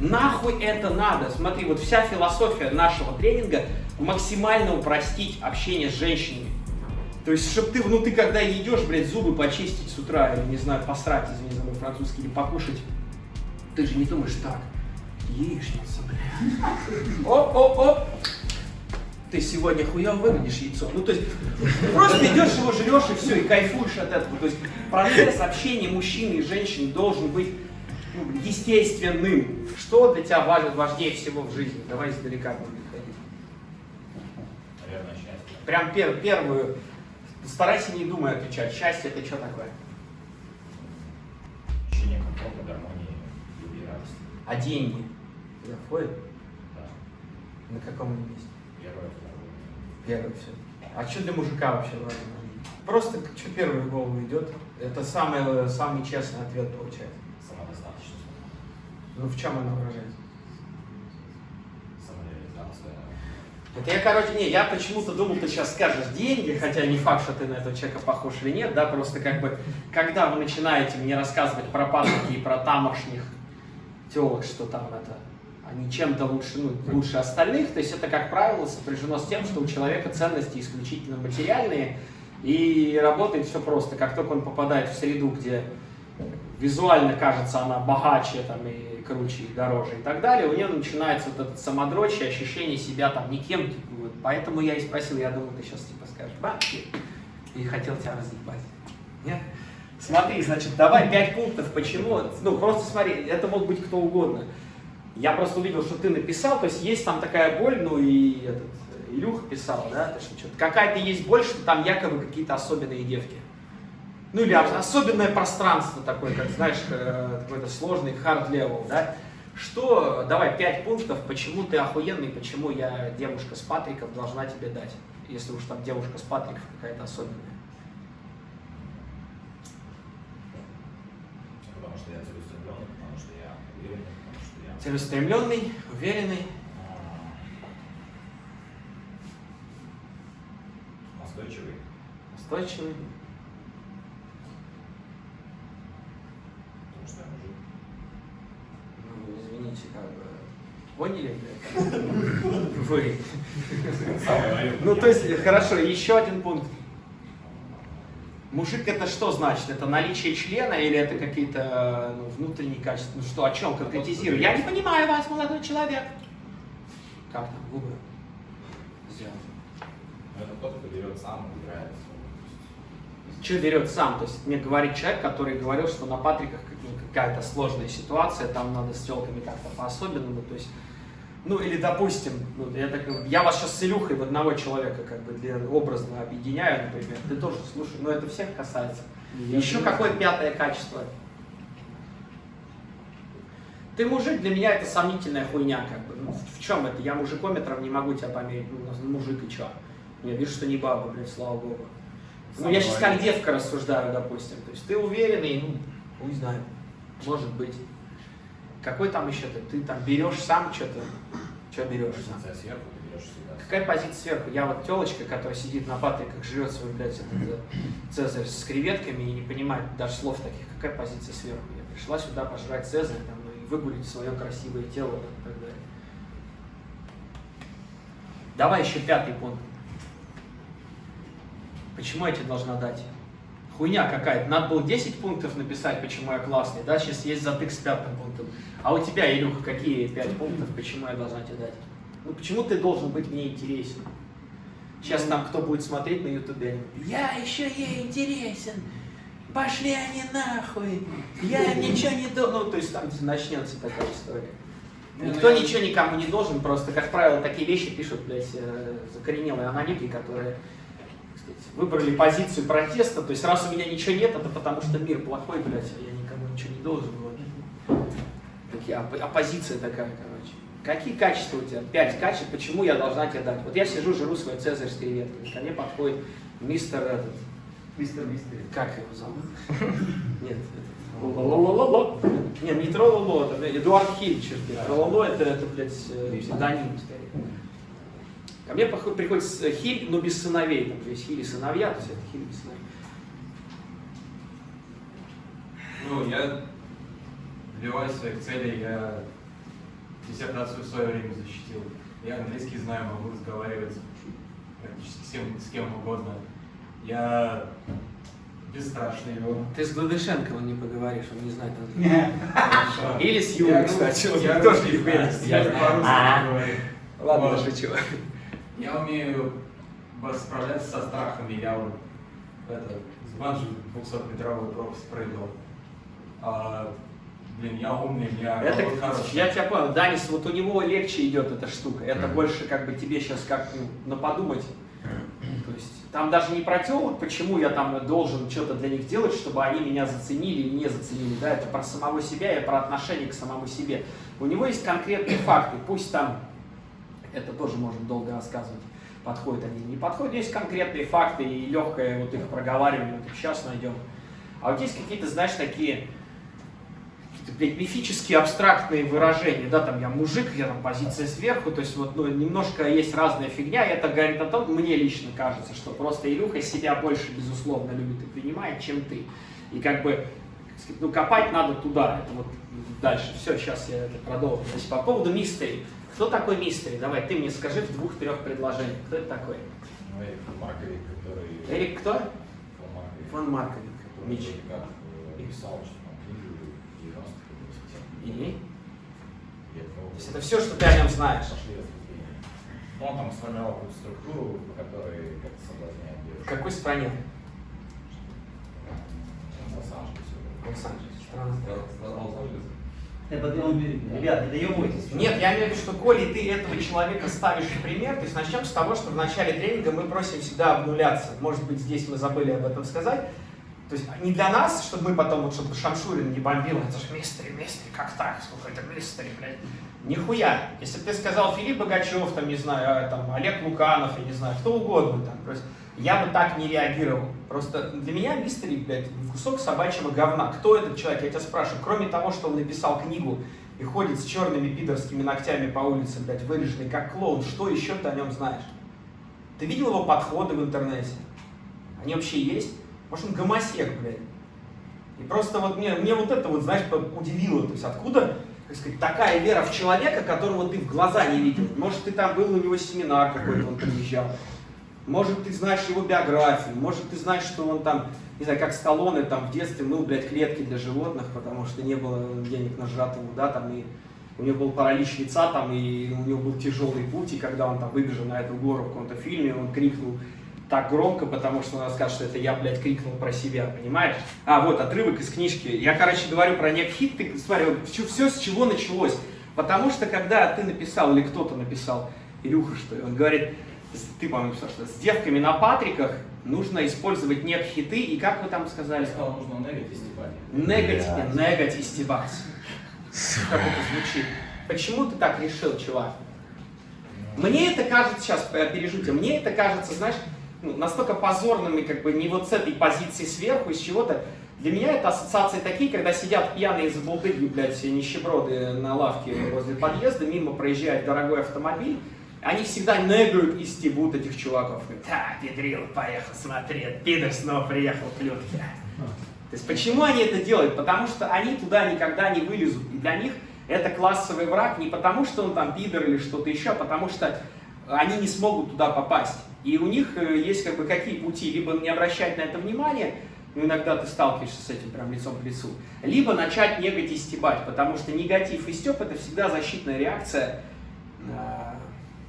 Нахуй это надо? Смотри, вот вся философия нашего тренинга максимально упростить общение с женщинами. То есть, чтобы ты, ну ты когда идешь, блядь, зубы почистить с утра, или, не знаю, посрать, извини за мой французский, или покушать, ты же не думаешь так, яичница, блядь. Оп-оп-оп, ты сегодня хуёво выглядишь яйцо. Ну, то есть, просто идешь его жрешь и все, и кайфуешь от этого. То есть, процесс общения мужчины и женщины должен быть естественным. Что для тебя важно, важнее всего в жизни? Давай издалека будем ходить. Наверное, счастье. Прям пер, первую. Старайся не думая отвечать. Счастье это что такое? Ощущение комфорта, гармонии, любви радости. А деньги? Туда входит? Да. На каком они месте? Первое, второе. Первый все. А что для мужика вообще важно? Просто что первое в голову идет? Это самый, самый честный ответ получается. Ну в чем она выражается? Самореализация. Это я, короче, не, я почему-то думал, ты сейчас скажешь деньги, хотя не факт, что ты на этого человека похож или нет, да, просто как бы, когда вы начинаете мне рассказывать про патрики и про тамошних телок, что там это, они чем-то лучше, ну, лучше остальных, то есть это, как правило, сопряжено с тем, что у человека ценности исключительно материальные, и работает все просто. Как только он попадает в среду, где визуально кажется она богаче там, и круче, и дороже и так далее, у нее начинается вот этот самодрочие, ощущение себя там никем. Типа, вот. Поэтому я и спросил, я думал, ты сейчас типа скажешь бабки, и хотел тебя разъебать. Нет? Смотри, значит, давай пять пунктов, почему, ну просто смотри, это мог быть кто угодно. Я просто увидел, что ты написал, то есть есть там такая боль, ну и этот, Илюха писал, да, то, что какая-то есть боль, что там якобы какие-то особенные девки. Ну или особенное пространство такое, как, знаешь, э, какой-то сложный hard level, да. Что, давай, пять пунктов, почему ты охуенный, почему я, девушка с Патриков, должна тебе дать, если уж там девушка с Патриков какая-то особенная. Потому что я целеустремленный, потому что я уверенный, потому что я Целеустремленный, уверенный, а, настойчивый. устойчивый. Потому что я мужик. Ну, извините, как бы, поняли? Вы. Ну, то есть, хорошо, еще один пункт. Мужик это что значит? Это наличие члена или это какие-то ну, внутренние качества? Ну что, о чем конкретизирую? Я не понимаю вас, молодой человек. Как там, губы? Сделать. Но это тот, кто берет сам, выбирает. Что берет сам? То есть мне говорит человек, который говорил, что на Патриках ну, какая-то сложная ситуация, там надо с телками как-то по-особенному. То есть, ну или допустим, ну, я, так, я вас сейчас с Илюхой в одного человека как бы для образно объединяю, например. Ты тоже слушай, но это всех касается. Еще какое пятое качество? Ты мужик, для меня это сомнительная хуйня, как бы. Ну, в чем это? Я мужикометром не могу тебя померить. Ну, ну, мужик и чё? Я вижу, что не баба, блядь, слава богу. Ну, я сейчас как девка рассуждаю, допустим. То есть ты уверенный, ну, хуй знаю, может быть. Какой там еще ты? Ты там берешь сам что-то? Что берешь сам? Сверху, ты берешь всегда. Какая позиция сверху? Я вот телочка, которая сидит на патриках, жрет свой, блядь, этот, э, цезарь с креветками и не понимает даже слов таких. Какая позиция сверху? Я пришла сюда пожрать цезарь там, ну, и выгулить свое красивое тело там, и так далее. Давай еще пятый пункт. Почему я тебе должна дать? Хуйня какая-то. Надо было 10 пунктов написать, почему я классный. Да, сейчас есть затык с пятым пунктом. А у тебя, Илюха, какие 5 пунктов, почему я должна тебе дать? Ну почему ты должен быть мне интересен? Сейчас там кто будет смотреть на ютубе, я еще ей интересен. Пошли они нахуй. Я им ничего не должен. Ну, то есть там начнется такая история. Никто ничего никому не должен, просто, как правило, такие вещи пишут, блядь, э, закоренелые аналитики, которые сказать, выбрали позицию протеста, то есть раз у меня ничего нет, это потому что мир плохой, блядь, а я никому ничего не должен. Оппозиция такая, короче. Какие качества у тебя? Пять качеств, почему я должна тебе дать? Вот я сижу, жру свой цезарь с креветками, ко мне подходит мистер этот, Мистер Мистер. как его зовут? Нет, это, Лололололо. Нет, не Трололо, это Эдуард Хиль, черт. Трололо это, это, блядь, э, псевдоним скорее. Ко мне приходит с- Хиль, но без сыновей. Там же есть Хиль и сыновья, то есть это Хиль без сыновей. Ну, я добиваюсь своих целей, я диссертацию в свое время защитил. Я английский знаю, могу разговаривать практически с кем, с кем угодно. Я бесстрашный его. Ты с Гладышенковым не поговоришь, он не знает английский. Или с рус- кстати, он я тоже не. Я по-русски А. говорю. Ладно, шучу. Я умею справляться со страхами. Я вот это, с банджи 200-метровую пропасть прыгал. Блин, я умный, я Это, вот хороший. я тебя понял, Данис, вот у него легче идет эта штука. Это Мгм. больше как бы тебе сейчас как на подумать. То есть там даже не про телок, почему я там должен что-то для них делать, чтобы они меня заценили или не заценили. Да, это про самого себя и про отношение к самому себе. У него есть конкретные факты, пусть там это тоже можно долго рассказывать, подходят они или не подходят. Есть конкретные факты и легкое вот их проговаривание, вот их сейчас найдем. А вот есть какие-то, знаешь, такие какие-то, блядь, мифические абстрактные выражения, да, там я мужик, я там позиция сверху, то есть вот, ну, немножко есть разная фигня, и это говорит о том, мне лично кажется, что просто Илюха себя больше, безусловно, любит и принимает, чем ты. И как бы, ну, копать надо туда, это вот дальше. Все, сейчас я это продолжу. Значит, по поводу мистери. Кто такой мистери? Давай, ты мне скажи в двух-трех предложениях. Кто это такой? Ну, Эрик Марковик, который... Эрик кто? Фон Марковик. Фон Марковик. Мич. как э, писал, что там книгу в 90-х или 80-х. И? И от него То есть это все, что ты о нем знаешь. Он там сформировал какую-то структуру, по которой как-то соблазняет В какой стране? В Лос-Анджелесе. Это, он, ребят, не доебывайтесь. Нет, я имею в виду, что коли ты этого человека ставишь в пример, то есть начнем с того, что в начале тренинга мы просим всегда обнуляться. Может быть, здесь мы забыли об этом сказать. То есть не для нас, чтобы мы потом, вот, чтобы Шамшурин не бомбил, это же мистери, мистери, как так, сколько это мистери, блядь. Нихуя. Если бы ты сказал Филипп Богачев, там, не знаю, а, там, Олег Луканов, я не знаю, кто угодно, там, то есть я бы так не реагировал. Просто для меня мистери, блядь, кусок собачьего говна. Кто этот человек, я тебя спрашиваю. Кроме того, что он написал книгу и ходит с черными пидорскими ногтями по улице, блядь, выреженный как клоун, что еще ты о нем знаешь? Ты видел его подходы в интернете? Они вообще есть? Может, он гомосек, блядь? И просто вот мне, мне вот это вот, знаешь, удивило. То есть откуда, так сказать, такая вера в человека, которого ты в глаза не видел? Может, ты там был у него семинар какой-то, он приезжал. Может, ты знаешь его биографию, может, ты знаешь, что он там, не знаю, как Сталлоне там в детстве мыл, блядь, клетки для животных, потому что не было денег на жратву, да, там, и у него был паралич лица, там, и у него был тяжелый путь, и когда он там выбежал на эту гору в каком-то фильме, он крикнул так громко, потому что он расскажет, что это я, блядь, крикнул про себя, понимаешь? А, вот, отрывок из книжки. Я, короче, говорю про Некхит, ты смотри, вот все, с чего началось. Потому что, когда ты написал, или кто-то написал, Илюха, что ли, он говорит, ты, по-моему, написал, что с девками на Патриках нужно использовать Некхиты, и как вы там сказали? Я сказал, нужно негать и стебать. Негать, негать и стебать. Как это звучит? Почему ты так решил, чувак? Мне это кажется, сейчас пережу тебя, мне это кажется, знаешь, ну, настолько позорным и как бы не вот с этой позиции сверху, из чего-то. Для меня это ассоциации такие, когда сидят пьяные забулдыги, блядь, все нищеброды на лавке возле подъезда, мимо проезжает дорогой автомобиль, они всегда негают и стебут этих чуваков. Да, педрил, поехал, смотри, пидор снова приехал, плюнки. То есть почему они это делают? Потому что они туда никогда не вылезут. И для них это классовый враг не потому, что он там пидор или что-то еще, а потому что они не смогут туда попасть. И у них э, есть как бы какие пути? Либо не обращать на это внимание, ну иногда ты сталкиваешься с этим прям лицом к лицу, либо начать негать и стебать, потому что негатив и степ это всегда защитная реакция, э,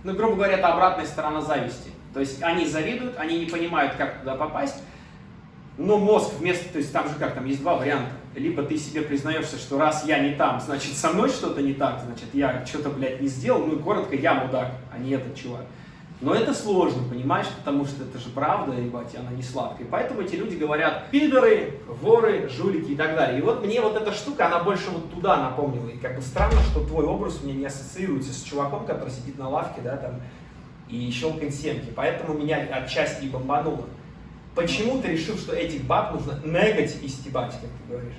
ну, грубо говоря, это обратная сторона зависти. То есть они завидуют, они не понимают, как туда попасть, но мозг вместо, то есть там же как, там есть два варианта. Либо ты себе признаешься, что раз я не там, значит со мной что-то не так, значит я что-то, блядь, не сделал, ну и коротко, я мудак, а не этот чувак. Но это сложно, понимаешь, потому что это же правда, ебать, она не сладкая. Поэтому эти люди говорят пидоры, воры, жулики и так далее. И вот мне вот эта штука, она больше вот туда напомнила. И как бы странно, что твой образ у меня не ассоциируется с чуваком, который сидит на лавке, да, там, и щелкает семки. Поэтому меня отчасти и бомбануло. Почему ты решил, что этих баб нужно негать и стебать, как ты говоришь?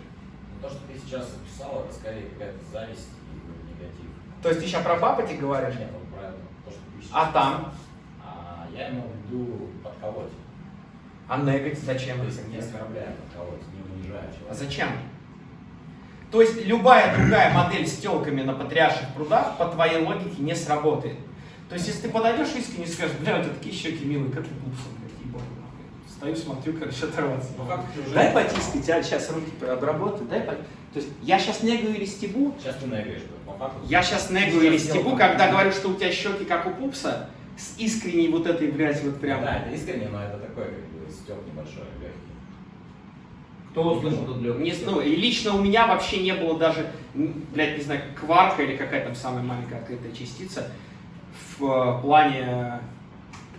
Ну, то, что ты сейчас описал, это скорее какая-то зависть и негатив. То есть ты сейчас про баб этих говоришь? Нет, вот правильно, то, что ты сейчас А там? А я имел в виду подколоть. А негать зачем? То есть не оскорбляя, подколоть, не унижая А человека. зачем? То есть любая другая модель с телками на потрясших прудах по твоей логике не сработает. То есть если ты подойдешь искренне и скажешь, бля, у тебя такие щеки милые, как блядь, ебаный нахуй. Стою, смотрю, короче, оторваться. Ну как ты уже... Дай потискать, а сейчас руки обработаю, дай по... То есть я сейчас негаю или стебу, Сейчас ты негаешь, по факту. я сейчас негаю или стебу, когда говорю, что у тебя щеки как у пупса, с искренней вот этой, блядь, вот прям... Да, это искренне, но это такой, как бы, стёб небольшой, легкий. Кто услышал тут легкий? Не, ну, и лично у меня вообще не было даже, блядь, не знаю, кварка или какая там самая маленькая открытая частица в э, плане...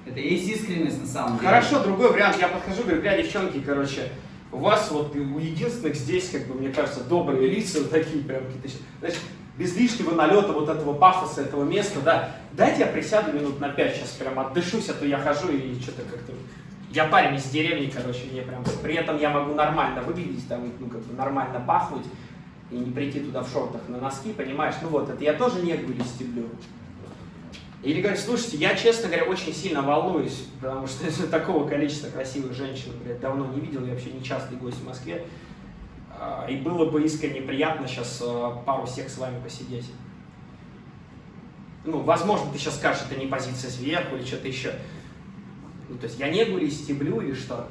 Это и есть искренность на самом деле. Хорошо, другой вариант, я подхожу, говорю, бля, девчонки, короче, у вас вот и у единственных здесь, как бы, мне кажется, добрые лица, вот такие прям какие-то, знаешь, без лишнего налета вот этого пафоса, этого места, да, дайте я присяду минут на пять сейчас прям отдышусь, а то я хожу и что-то как-то... Я парень из деревни, короче, мне прям... При этом я могу нормально выглядеть, там, ну, как бы нормально пахнуть, и не прийти туда в шортах на носки, понимаешь? Ну вот, это я тоже не стеблю. Или говорю, слушайте, я, честно говоря, очень сильно волнуюсь, потому что такого количества красивых женщин, блядь, давно не видел, я вообще не частый гость в Москве. А, И было бы искренне приятно сейчас а, пару сек с вами посидеть. Ну, возможно, ты сейчас скажешь, это не позиция сверху или что-то еще. Ну, то есть я не или стеблю или что.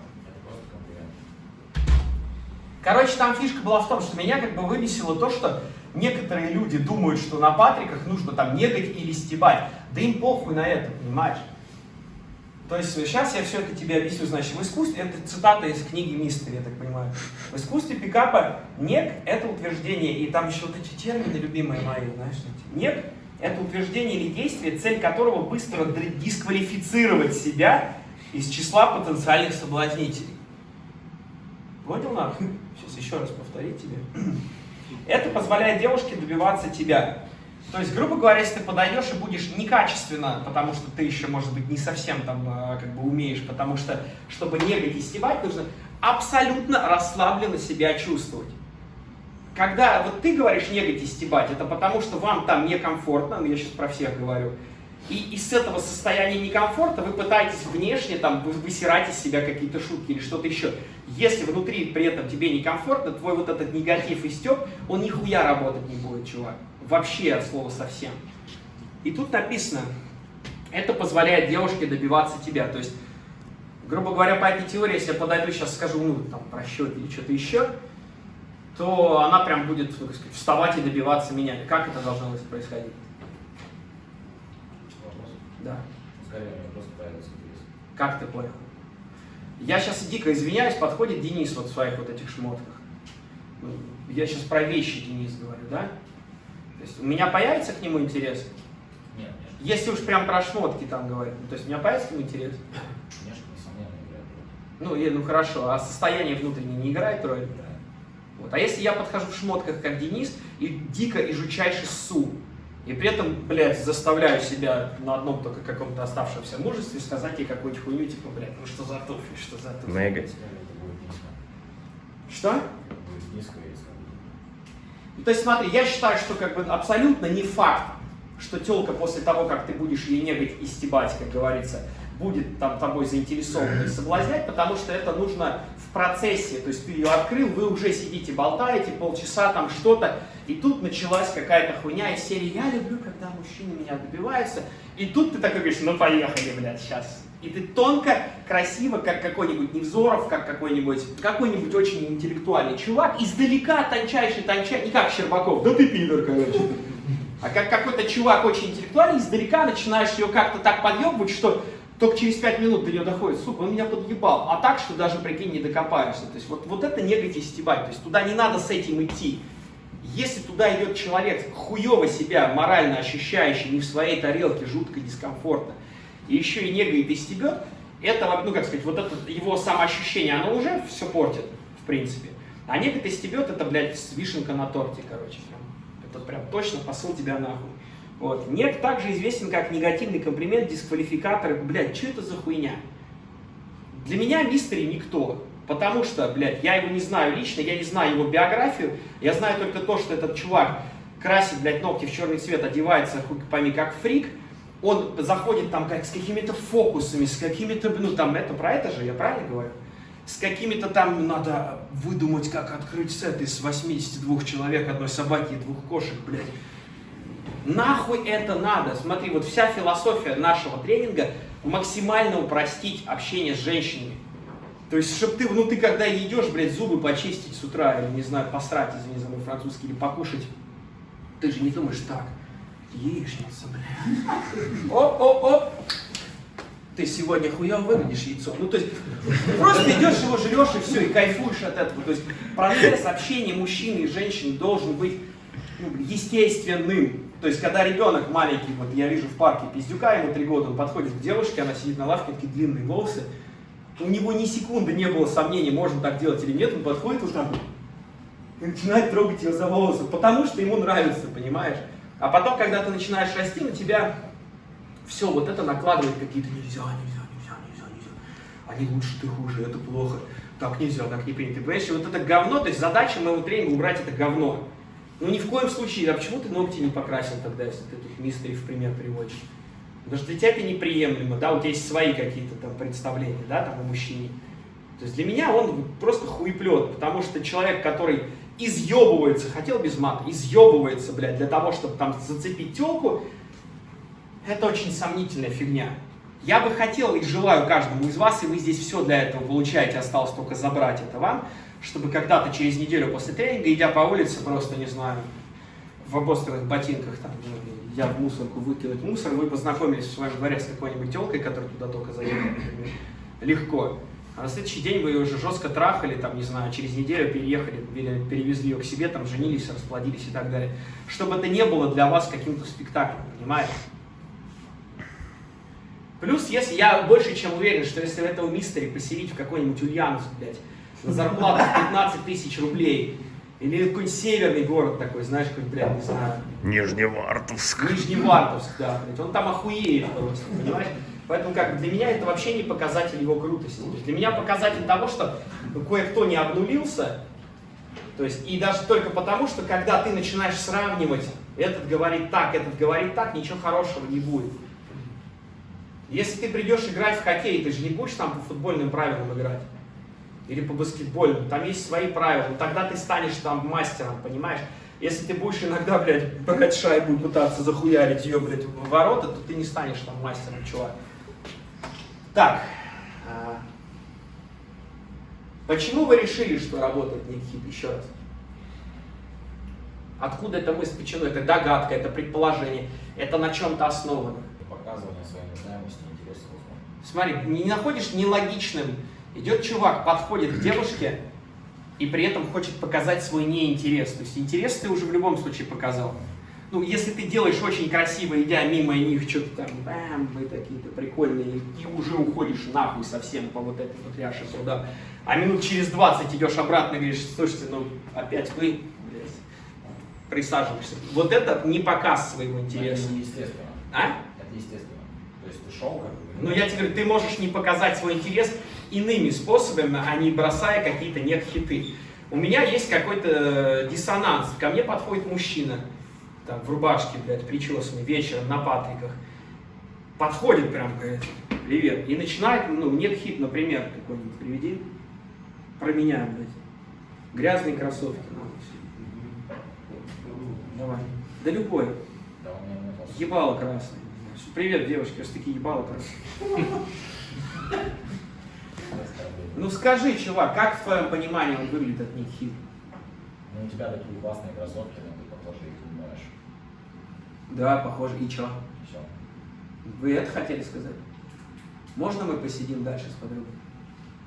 Короче, там фишка была в том, что меня как бы выбесило то, что некоторые люди думают, что на патриках нужно там негать или стебать. Да им похуй на это, понимаешь? То есть сейчас я все это тебе объясню. Значит, в искусстве, это цитата из книги Мистер, я так понимаю. В искусстве пикапа нег – это утверждение, и там еще вот эти термины любимые мои, знаешь, нег – это утверждение или действие, цель которого быстро дисквалифицировать себя из числа потенциальных соблазнителей. Понял нахуй? Сейчас еще раз повторить тебе. Это позволяет девушке добиваться тебя. То есть, грубо говоря, если ты подойдешь и будешь некачественно, потому что ты еще, может быть, не совсем там э, как бы умеешь, потому что, чтобы негать и стебать, нужно абсолютно расслабленно себя чувствовать. Когда вот ты говоришь негать и стебать, это потому что вам там некомфортно, ну я сейчас про всех говорю, и из этого состояния некомфорта вы пытаетесь внешне там вы- высирать из себя какие-то шутки или что-то еще. Если внутри при этом тебе некомфортно, твой вот этот негатив и степ, он нихуя работать не будет, чувак. Вообще от слова совсем. И тут написано, это позволяет девушке добиваться тебя. То есть, грубо говоря, по этой теории, если я подойду сейчас скажу, ну, там, про счет или что-то еще, то она прям будет, ну, сказать, вставать и добиваться меня. Как это должно происходить? Вопрос. Да. Как ты понял? Я сейчас дико извиняюсь, подходит Денис вот в своих вот этих шмотках. Ну, Я сейчас про вещи, Денис, говорю, да? То есть у меня появится к нему интерес? Нет, конечно. Если уж прям про шмотки там говорить, ну, то есть у меня появится к нему интерес? Конечно, несомненно, играет роль. Ну, и- ну хорошо, а состояние внутреннее не играет роль? Играет. Вот. А если я подхожу в шмотках, как Денис, и дико и жучайше ссу, и при этом, блядь, заставляю себя на одном только каком-то оставшемся мужестве сказать ей какую-нибудь хуйню, типа, блядь, ну что за туфли, что за туфли? Негать. Это будет низко. Что? Будет низко. Ну, то есть смотри, я считаю, что как бы абсолютно не факт, что телка после того, как ты будешь ей негать и стебать, как говорится, будет там тобой заинтересована и соблазнять, потому что это нужно в процессе, то есть ты ее открыл, вы уже сидите, болтаете полчаса, там что-то, и тут началась какая-то хуйня из серии «Я люблю, когда мужчины меня добиваются», и тут ты такой говоришь «Ну поехали, блядь, сейчас». И ты тонко, красиво, как какой-нибудь Невзоров, как какой-нибудь, какой-нибудь очень интеллектуальный чувак, издалека тончайший, тончайший, не как Щербаков, да ты пидор, короче. А как какой-то чувак очень интеллектуальный, издалека начинаешь ее как-то так подъебывать, что только через пять минут до нее доходит, сука, он меня подъебал. А так, что даже, прикинь, не докопаешься. То есть вот, вот это негать и стебать. То есть туда не надо с этим идти. Если туда идет человек, хуево себя морально ощущающий, не в своей тарелке, жутко дискомфортно, и еще и негает и стебет, это, ну как сказать, вот это его самоощущение, оно уже все портит, в принципе. А негает и стебет, это, блядь, вишенка на торте, короче. Прям. Это прям точно посыл тебя нахуй. Вот. Нег также известен как негативный комплимент, дисквалификатор. Блядь, что это за хуйня? Для меня мистери никто. Потому что, блядь, я его не знаю лично, я не знаю его биографию. Я знаю только то, что этот чувак красит, блядь, ногти в черный цвет, одевается, хуй пойми, как фрик. Он заходит там как с какими-то фокусами, с какими-то, ну там это про это же, я правильно говорю? с какими-то там надо выдумать, как открыть сет из 82 человек, одной собаки и двух кошек, блядь. Нахуй это надо? Смотри, вот вся философия нашего тренинга максимально упростить общение с женщинами. То есть, чтобы ты, ну ты когда идешь, блядь, зубы почистить с утра, или, не знаю, посрать, извини за мой французский, или покушать, ты же не думаешь так, яичница, блядь. Оп-оп-оп, ты сегодня хуем выглядишь яйцо. Ну, то есть, просто идешь его жрешь и все, и кайфуешь от этого. То есть, процесс общения мужчины и женщины должен быть ну, естественным. То есть, когда ребенок маленький, вот я вижу в парке пиздюка, ему три года, он подходит к девушке, она сидит на лавке, такие длинные волосы, у него ни секунды не было сомнений, можно так делать или нет, он подходит вот так и начинает трогать ее за волосы, потому что ему нравится, понимаешь? А потом, когда ты начинаешь расти, на тебя все вот это накладывает какие-то нельзя, нельзя, нельзя, нельзя, нельзя. Они лучше, ты хуже, это плохо. Так нельзя, так не принято. Понимаешь, вот это говно, то есть задача моего тренинга убрать это говно. Ну ни в коем случае, а почему ты ногти не покрасил тогда, если ты тут мистери в пример приводишь? Потому что для тебя это неприемлемо, да, у тебя есть свои какие-то там представления, да, там о мужчине. То есть для меня он просто хуеплет, потому что человек, который изъебывается, хотел без мата, изъебывается, блядь, для того, чтобы там зацепить телку, это очень сомнительная фигня. Я бы хотел и желаю каждому из вас, и вы здесь все для этого получаете, осталось только забрать это вам, чтобы когда-то через неделю после тренинга, идя по улице, просто, не знаю, в обостренных ботинках, там, я в мусорку выкинуть мусор, вы познакомились в своем дворе с какой-нибудь телкой, которая туда только заехала, например, легко. А на следующий день вы ее уже жестко трахали, там, не знаю, через неделю переехали, перевезли ее к себе, там, женились, расплодились и так далее. Чтобы это не было для вас каким-то спектаклем, понимаете? Плюс, если я больше чем уверен, что если этого мистери поселить в какой-нибудь Ульяновск, блядь, на зарплату 15 тысяч рублей, или какой-нибудь северный город такой, знаешь, какой-нибудь, блядь, не знаю. Нижневартовск. Нижневартовск, да, блядь, он там охуеет просто, понимаешь? Поэтому как для меня это вообще не показатель его крутости. То есть для меня показатель того, что кое-кто не обнулился, то есть и даже только потому, что когда ты начинаешь сравнивать, этот говорит так, этот говорит так, ничего хорошего не будет. Если ты придешь играть в хоккей, ты же не будешь там по футбольным правилам играть. Или по баскетбольным. Там есть свои правила. Тогда ты станешь там мастером, понимаешь? Если ты будешь иногда, блядь, брать шайбу и пытаться захуярить ее, блядь, в ворота, то ты не станешь там мастером, чувак. Так. А, почему вы решили, что работает Никхит? Еще раз. Откуда эта мысль? Почему? Это догадка, это предположение, это на чем-то основано. Показывание своей нуждаемости, интереса. Смотри, не находишь нелогичным. Идет чувак, подходит к девушке и при этом хочет показать свой неинтерес. То есть интерес ты уже в любом случае показал. Ну, если ты делаешь очень красиво, идя мимо них, что-то там, бам, вы такие-то прикольные, и уже уходишь нахуй совсем по вот этой вот ряше сюда. А минут через 20 идешь обратно и говоришь, слушайте, ну, опять вы, блядь, присаживаешься. Вот это не показ своего интереса. Это естественно. А? Это естественно. То есть ты шел как бы... Ну, я тебе говорю, ты можешь не показать свой интерес иными способами, а не бросая какие-то нет-хиты. У меня есть какой-то диссонанс. Ко мне подходит мужчина, там, в рубашке, блядь, причесанный, вечером на патриках. Подходит прям, говорит, привет. И начинает, ну, нет-хит, например, какой-нибудь приведи. Про меня, блядь. Грязные кроссовки. Ну, Давай. Да любой. Нет. Ебало красное. Привет, девочки, раз такие ебало красные. Ну скажи, чувак, как в твоем понимании он выглядит от них хит? Ну, у тебя такие классные кроссовки, но ты, похоже, их не моешь. Да, похоже. И чё? Все. Вы это хотели сказать? Можно мы посидим дальше с подругой?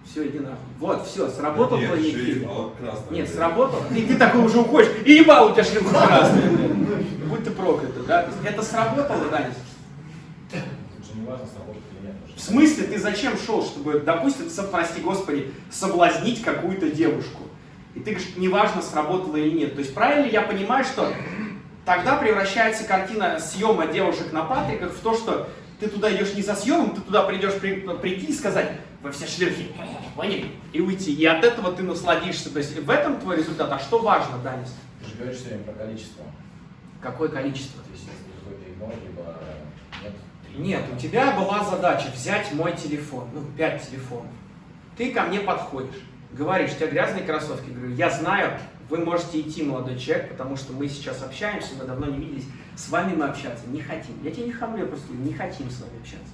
Все, иди нахуй. Вот, все, сработал Нет, твой красное, Нет, блядь. сработал. И ты такой уже уходишь, и ебал у тебя красная. блядь. Будь ты проклят, да? То есть Это сработало, Данис? Тут же не важно, сработает или нет. потому В смысле ты зачем шел, чтобы, допустим, со- прости господи, соблазнить какую-то девушку? И ты говоришь, неважно, сработало или нет. То есть правильно ли я понимаю, что тогда превращается картина съема девушек на патриках в то, что ты туда идешь не за съемом, ты туда придешь при- прийти и сказать, вы все шлюхи, поняли? И уйти. И от этого ты насладишься. То есть в этом твой результат. А что важно, Данис? Ты же говоришь все время про количество. Какое количество? То есть, если либо нет. Нет, у тебя была задача взять мой телефон, ну, пять телефонов. Ты ко мне подходишь, говоришь, у тебя грязные кроссовки. Говорю, я знаю, вы можете идти, молодой человек, потому что мы сейчас общаемся, мы давно не виделись. С вами мы общаться не хотим. Я тебе не хамлю, я просто не хотим с вами общаться.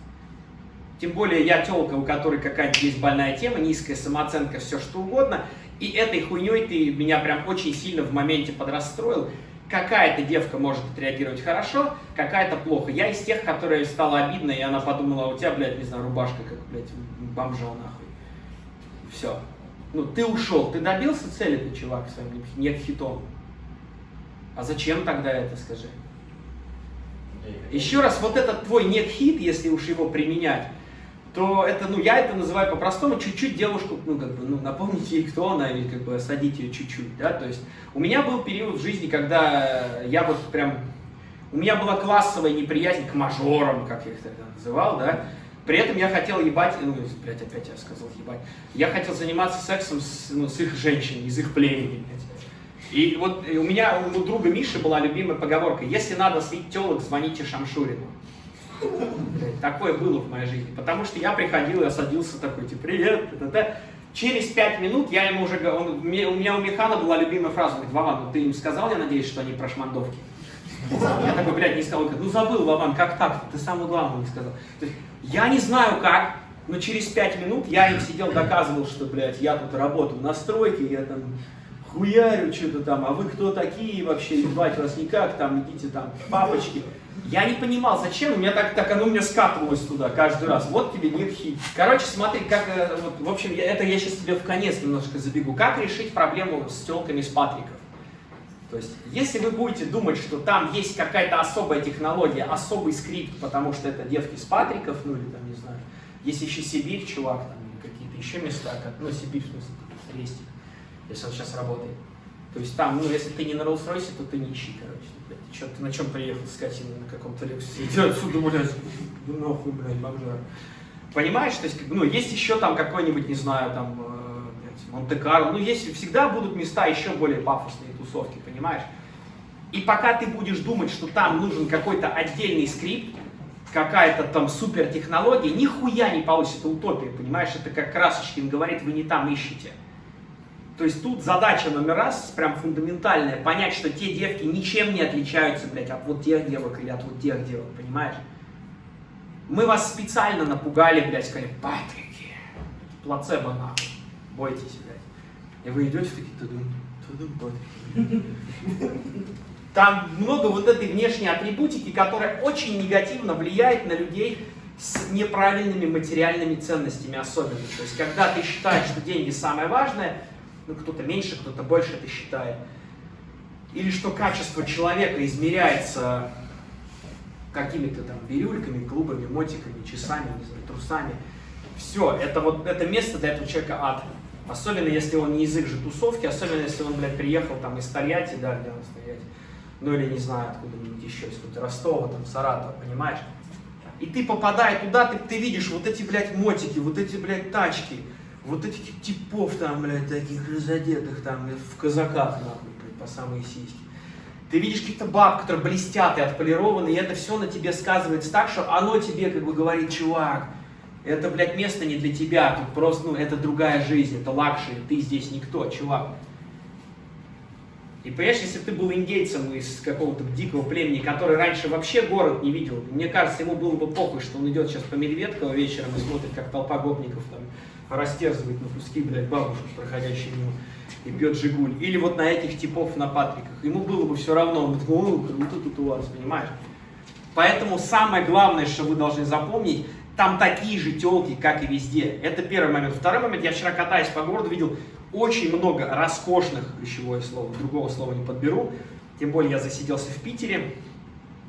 Тем более я телка, у которой какая-то есть больная тема, низкая самооценка, все что угодно. И этой хуйней ты меня прям очень сильно в моменте подрастроил. Какая-то девка может отреагировать хорошо, какая-то плохо. Я из тех, которые стало обидно, и она подумала, «А у тебя, блядь, не знаю, рубашка, как, блядь, бомжа нахуй. Все. Ну, ты ушел, ты добился цели, ты, чувак, своим нет хитом. А зачем тогда это, скажи? Еще раз, вот этот твой нет хит, если уж его применять, то это, ну, я это называю по-простому, чуть-чуть девушку, ну, как бы, ну, напомнить ей, кто она, и как бы осадить ее чуть-чуть, да, то есть у меня был период в жизни, когда я вот прям, у меня была классовая неприязнь к мажорам, как я их тогда называл, да, при этом я хотел ебать, ну, блядь, опять я сказал ебать, я хотел заниматься сексом с, ну, с их женщиной, из их племени, блядь. И вот у меня, у друга Миши была любимая поговорка, если надо слить телок, звоните Шамшурину. Такое было в моей жизни. Потому что я приходил и садился такой, типа, привет, это Через пять минут я ему уже говорю, у меня у Механа была любимая фраза, он говорит, Вован, ну ты им сказал, я надеюсь, что они про шмандовки? Я такой, блядь, не сказал, ну забыл, Вован, как так? Ты самое главное не сказал. То есть, я не знаю как, но через пять минут я им сидел, доказывал, что, блядь, я тут работаю на стройке, я там хуярю что-то там, а вы кто такие вообще, ебать вас никак, там, идите там, папочки. Я не понимал, зачем, у меня так, так оно у меня скатывалось туда каждый раз. Вот тебе нет хит. Короче, смотри, как, э, вот, в общем, я, это я сейчас тебе в конец немножко забегу. Как решить проблему с телками с Патриков? То есть, если вы будете думать, что там есть какая-то особая технология, особый скрипт, потому что это девки с Патриков, ну или там, не знаю, есть еще Сибирь, чувак, там, или какие-то еще места, как, ну, Сибирь, в смысле, Рестик, если он сейчас работает. То есть там, ну, если ты не на Роллс-Ройсе, то ты нищий, короче. Блядь, ты, что, ты на чем приехал, скотина, на каком-то Лексусе? Иди отсюда, блядь, ну нахуй, блядь, бомжар. Понимаешь, то есть, ну, есть еще там какой-нибудь, не знаю, там, э, Монте-Карло, ну, есть, всегда будут места еще более пафосные тусовки, понимаешь? И пока ты будешь думать, что там нужен какой-то отдельный скрипт, какая-то там супер технология, нихуя не получится, это утопия, понимаешь? Это как Красочкин говорит, вы не там ищете. То есть тут задача номер раз, прям фундаментальная, понять, что те девки ничем не отличаются, блядь, от вот тех девок или от вот тех девок, понимаешь? Мы вас специально напугали, блядь, сказали, Патрики, плацебо нахуй, бойтесь, блядь. И вы идете такие, тудум, Патрики. Там много вот этой внешней атрибутики, которая очень негативно влияет на людей с неправильными материальными ценностями особенно. То есть, когда ты считаешь, что деньги самое важное, ну кто-то меньше, кто-то больше это считает. Или что качество человека измеряется какими-то там бирюльками, клубами, мотиками, часами, не знаю, трусами. Все, это вот это место для этого человека ад. Особенно если он не их же тусовки, особенно если он, блядь, приехал там из Тольятти, да, где он стоять. Ну или не знаю, откуда-нибудь еще, из Ростова, там, Саратова, понимаешь? И ты попадая туда, ты, ты видишь вот эти, блядь, мотики, вот эти, блядь, тачки, вот этих типов там, блядь, таких разодетых там в казаках, нахуй, блядь, по самые сиськи. Ты видишь каких-то баб, которые блестят и отполированы, и это все на тебе сказывается так, что оно тебе как бы говорит, чувак, это, блядь, место не для тебя, тут просто, ну, это другая жизнь, это luxury, ты здесь никто, чувак. И понимаешь, если ты был индейцем из какого-то дикого племени, который раньше вообще город не видел, мне кажется, ему было бы похуй, что он идет сейчас по Медведково вечером и смотрит, как толпа гопников там растерзывает на куски, блядь, бабушек, проходящих мимо, и пьет Жигуль. Или вот на этих типов на Патриках. Ему было бы все равно, он бы такой, круто тут у вас, понимаешь? Поэтому самое главное, что вы должны запомнить, там такие же телки, как и везде. Это первый момент. Второй момент, я вчера катаясь по городу, видел очень много роскошных, ключевое слово, другого слова не подберу, тем более я засиделся в Питере,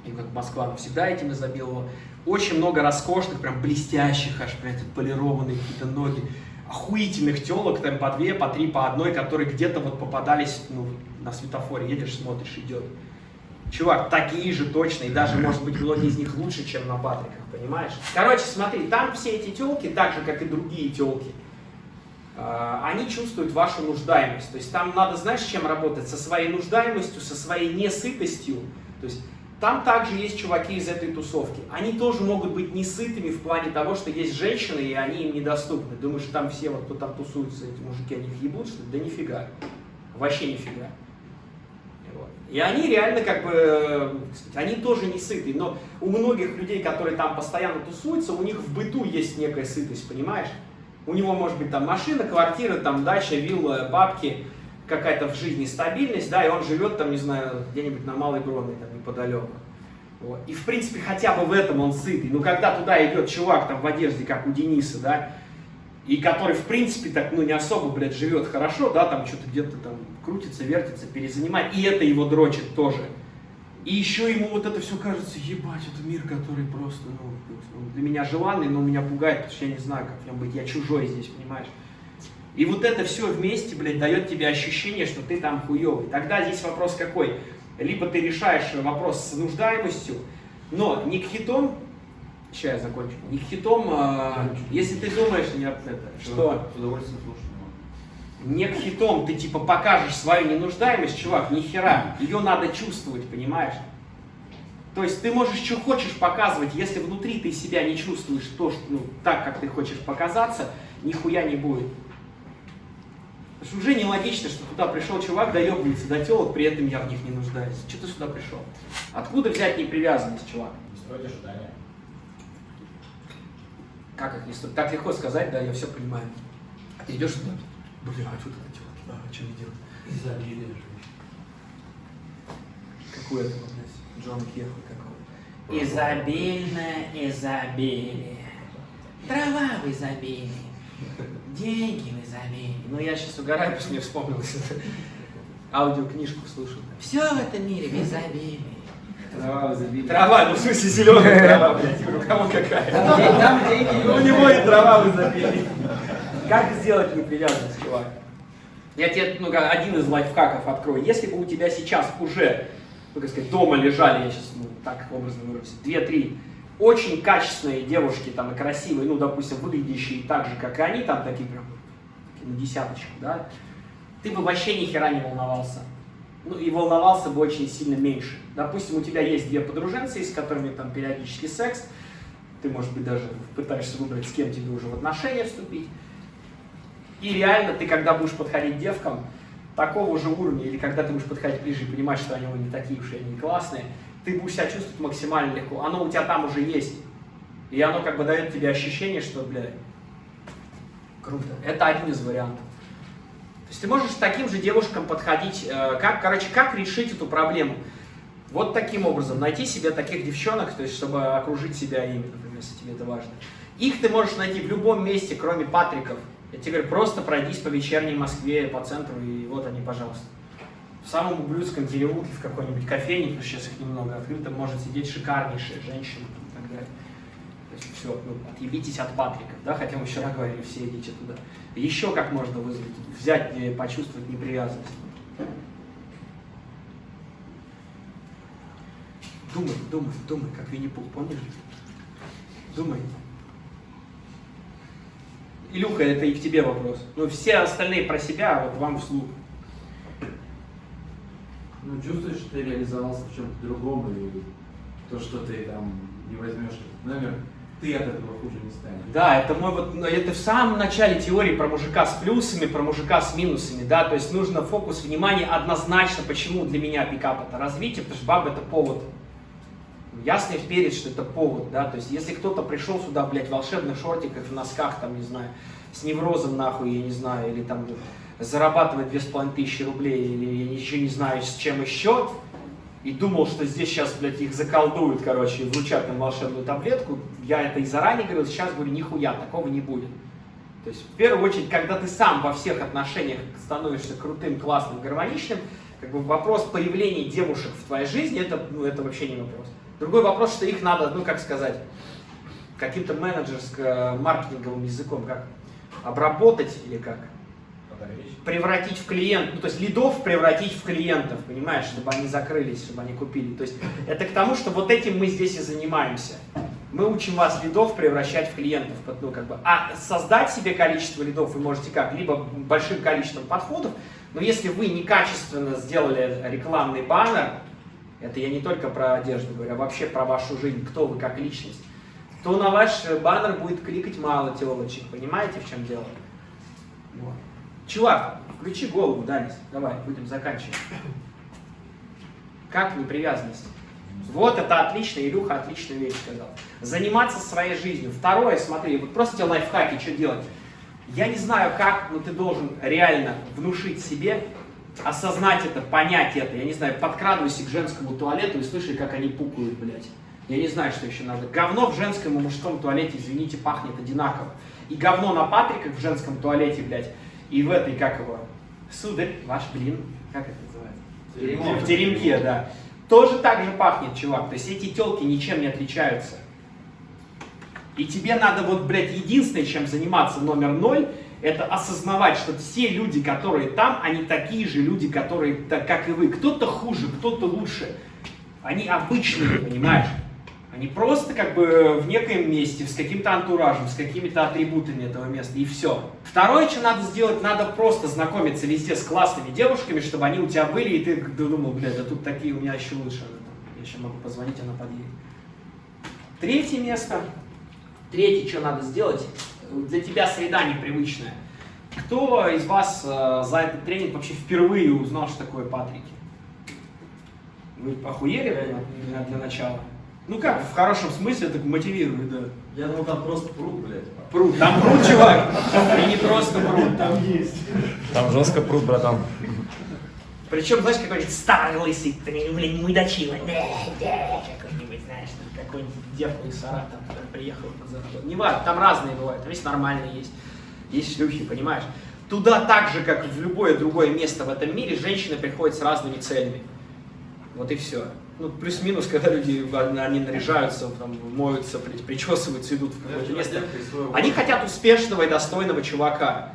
и как Москва всегда этим изобиловала, очень много роскошных, прям блестящих, аж прям полированные какие-то ноги, охуительных телок, там по две, по три, по одной, которые где-то вот попадались ну, на светофоре, едешь, смотришь, идет. Чувак, такие же точно, и даже, может быть, многие из них лучше, чем на Патриках, понимаешь? Короче, смотри, там все эти телки, так же, как и другие телки, а, они чувствуют вашу нуждаемость. То есть там надо, знаешь, с чем работать? Со своей нуждаемостью, со своей несытостью. То есть там также есть чуваки из этой тусовки. Они тоже могут быть не сытыми в плане того, что есть женщины, и они им недоступны. Думаешь, там все, вот, кто там тусуется, эти мужики, они ебут, что ли? Да нифига. Вообще нифига. И они реально как бы, э, они тоже не сытые, но у многих людей, которые там постоянно тусуются, у них в быту есть некая сытость, понимаешь? У него может быть там машина, квартира, там дача, вилла, бабки, какая-то в жизни стабильность, да, и он живет там, не знаю, где-нибудь на Малой Бронной, там неподалеку. Вот. И в принципе хотя бы в этом он сытый. Но когда туда идет чувак там в одежде, как у Дениса, да, и который в принципе так, ну не особо, блядь, живет хорошо, да, там что-то где-то там крутится, вертится, перезанимает, и это его дрочит тоже. И еще ему вот это все кажется, ебать, это мир, который просто, ну, он для меня желанный, но меня пугает, потому что я не знаю, как в нем быть, я чужой здесь, понимаешь? И вот это все вместе, блядь, дает тебе ощущение, что ты там хуевый. Тогда здесь вопрос какой? Либо ты решаешь вопрос с нуждаемостью, но не к хитом, сейчас я закончу, не к хитом, а, если ты думаешь, нет, это, что С удовольствием слушаю. не к хитом ты типа покажешь свою ненуждаемость, чувак, ни хера, ее надо чувствовать, понимаешь? То есть ты можешь что хочешь показывать, если внутри ты себя не чувствуешь то, что, ну, так, как ты хочешь показаться, нихуя не будет. Потому что уже нелогично, что туда пришел чувак, доебывается до телок, при этом я в них не нуждаюсь. Что ты сюда пришел? Откуда взять непривязанность, чувак? Не стройте ожидания. Как их не стоит? Так легко сказать, да, я все понимаю. А ты идешь туда, бля, а что это телки? А, что мне делать? Изобилие. Какой это вот здесь? Джон Кеху какого? Изобильное изобилие. Трава в изобилии. Деньги в изобилии. Ну, я сейчас угораю, потому что мне вспомнилось это. Аудиокнижку слушал. Все в этом мире в изобилии. Трава забита. Трава, ну в смысле зеленая трава, блядь. У кого какая? Там деньги. У него и трава в изобилии. Как сделать непривязанность, чувак? Я тебе ну, как один из лайфхаков открою. Если бы у тебя сейчас уже, ну, как сказать, дома лежали, я сейчас ну, так образно выражусь, две-три очень качественные девушки, там, и красивые, ну, допустим, выглядящие так же, как и они, там, такие прям, такие на десяточку, да, ты бы вообще ни хера не волновался. Ну, и волновался бы очень сильно меньше. Допустим, у тебя есть две подруженцы, с которыми там периодически секс, ты, может быть, даже пытаешься выбрать, с кем тебе уже в отношения вступить. И реально ты, когда будешь подходить девкам такого же уровня, или когда ты будешь подходить ближе и понимать, что они не такие уж и они классные, ты будешь себя чувствовать максимально легко. Оно у тебя там уже есть. И оно как бы дает тебе ощущение, что, бля, круто. Это один из вариантов. То есть ты можешь к таким же девушкам подходить, э, как, короче, как решить эту проблему? Вот таким образом, найти себе таких девчонок, то есть чтобы окружить себя ими, например, если тебе это важно. Их ты можешь найти в любом месте, кроме Патриков. Я тебе говорю, просто пройдись по вечерней Москве, по центру, и вот они, пожалуйста. В самом ублюдском переулке, в какой-нибудь кофейне, потому что сейчас их немного открыто, может сидеть шикарнейшая женщина и так далее. Есть все, ну, отъебитесь от Патриков, да, хотя мы вчера говорили, все идите туда. Еще как можно вызвать, взять, почувствовать непривязанность. Думай, думай, думай, как Винни-Пух, помнишь? Думай. Илюха, это и к тебе вопрос. Ну, все остальные про себя, а вот вам вслух. Ну, чувствуешь, что ты реализовался в чем-то другом, или то, что ты там не возьмешь, номер, ты от этого хуже не станешь. Да, это мой вот, ну, это в самом начале теории про мужика с плюсами, про мужика с минусами, да, то есть нужно фокус внимания однозначно, почему для меня пикап это развитие, потому что баба это повод. Ясно вперед, что это повод, да, то есть если кто-то пришел сюда, блядь, в волшебных шортиках, в носках, там, не знаю, с неврозом, нахуй, я не знаю, или там половиной тысячи рублей, или я ничего не знаю, с чем еще, и думал, что здесь сейчас, блядь, их заколдуют, короче, и вручат волшебную таблетку, я это и заранее говорил, сейчас говорю, нихуя, такого не будет. То есть, в первую очередь, когда ты сам во всех отношениях становишься крутым, классным, гармоничным, как бы вопрос появления девушек в твоей жизни, это, ну, это вообще не вопрос. Другой вопрос, что их надо, ну, как сказать, каким-то менеджерско-маркетинговым языком, как обработать или как? Превратить в клиент, ну то есть лидов превратить в клиентов, понимаешь, чтобы они закрылись, чтобы они купили. То есть это к тому, что вот этим мы здесь и занимаемся. Мы учим вас лидов превращать в клиентов, ну как бы, а создать себе количество лидов вы можете как, либо большим количеством подходов, но если вы некачественно сделали рекламный баннер, Это я не только про одежду говорю, а вообще про вашу жизнь, кто вы как личность. То на ваш баннер будет кликать мало телочек, понимаете, в чем дело? Вот. Чувак, включи голову, Данис, давай, будем заканчивать. Как непривязанность? Вот это отлично, Илюха отличную вещь сказал. Заниматься своей жизнью. Второе, смотри, вот просто тебе лайфхаки, что делать. Я не знаю как, но ты должен реально внушить себе, осознать это, понять это. Я не знаю, подкрадывайся к женскому туалету и слыши, как они пукают, блядь. Я не знаю, что еще надо. Говно в женском и мужском туалете, извините, пахнет одинаково. И говно на Патриках в женском туалете, блядь, и в этой, как его, сударь, ваш блин, как это называется? В теремке, да. Тоже так же пахнет, чувак. То есть эти телки ничем не отличаются. И тебе надо вот, блядь, единственное, чем заниматься номер ноль, это осознавать, что все люди, которые там, они такие же люди, которые, так, как и вы. Кто-то хуже, кто-то лучше. Они обычные, понимаешь? Они просто как бы в некоем месте, с каким-то антуражем, с какими-то атрибутами этого места, и все. Второе, что надо сделать, надо просто знакомиться везде с классными девушками, чтобы они у тебя были, и ты думал, блядь, да тут такие у меня еще лучше. Я еще могу позвонить, она подъедет. Третье место. Третье, что надо сделать, для тебя среда непривычная. Кто из вас э, за этот тренинг вообще впервые узнал, что такое Патрики? Вы охуели для, для начала? Ну как, в хорошем смысле, так мотивирует, да. Я думал, там просто пруд, блядь. Пруд, там пруд, чувак. И не просто пруд. Там есть. Там жестко пруд, братан. Причем, знаешь, какой-нибудь старый лысый, блин, мудачила. Да, да, какой-нибудь, знаешь, там какой-нибудь девка из Саратова, который приехал заработать. Не важно, там разные бывают, там есть нормальные есть. Есть шлюхи, понимаешь? Туда так же, как в любое другое место в этом мире, женщины приходят с разными целями. Вот и все. Ну, плюс-минус, когда люди, они наряжаются, там, моются, причесываются, идут в какое-то место. Они хотят успешного и достойного чувака.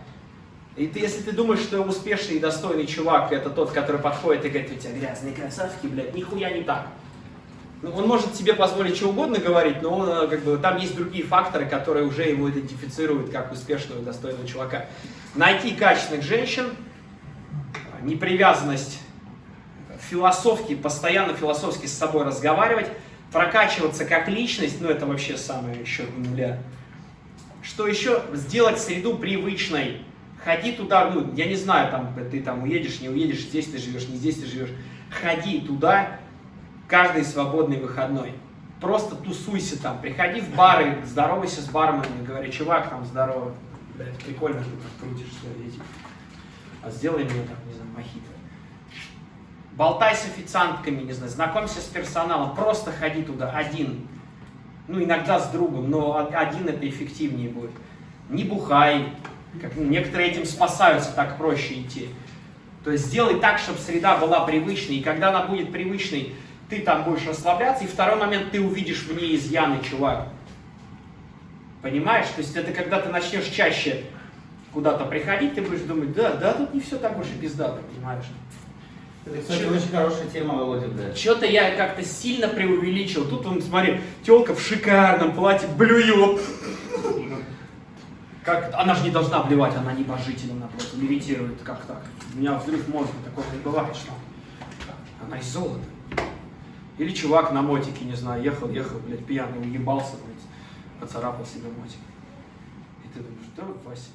И ты, если ты думаешь, что успешный и достойный чувак это тот, который подходит и говорит, у тебя грязные красавки, блядь, нихуя не так. Ну, он может себе позволить что угодно говорить, но он, э, как бы, там есть другие факторы, которые уже его идентифицируют как успешного и достойного чувака. Найти качественных женщин, непривязанность философски, постоянно философски с собой разговаривать, прокачиваться как личность, ну это вообще самое еще нуля. Что еще? Сделать среду привычной. Ходи туда, ну, я не знаю, там, ты там уедешь, не уедешь, здесь ты живешь, не здесь ты живешь. Ходи туда каждый свободный выходной. Просто тусуйся там, приходи в бары, здоровайся с барменами, говори, чувак, там, здорово, блядь, прикольно ты так крутишься, эти. А сделай мне там, не знаю, мохито. Болтай с официантками, не знаю, знакомься с персоналом, просто ходи туда один. Ну, иногда с другом, но один это эффективнее будет. Не бухай, как, некоторые этим спасаются, так проще идти. То есть сделай так, чтобы среда была привычной, и когда она будет привычной, ты там будешь расслабляться, и второй момент, ты увидишь в ней изъяны, чувак. Понимаешь? То есть это когда ты начнешь чаще куда-то приходить, ты будешь думать, да, да, тут не все так уж и пиздато, понимаешь? Это, кстати, очень хорошая тема, Володя, да. Что-то я как-то сильно преувеличил. Тут, он, смотри, телка в шикарном платье блюет. Как, она же не должна блевать, она небожитель, она просто левитирует. Как так? У меня взрыв мозга, такого не бывает, что она из золота. Или чувак на мотике, не знаю, ехал, ехал, блядь, пьяный, уебался, блядь, поцарапал себе мотик. И ты думаешь, да, Вася,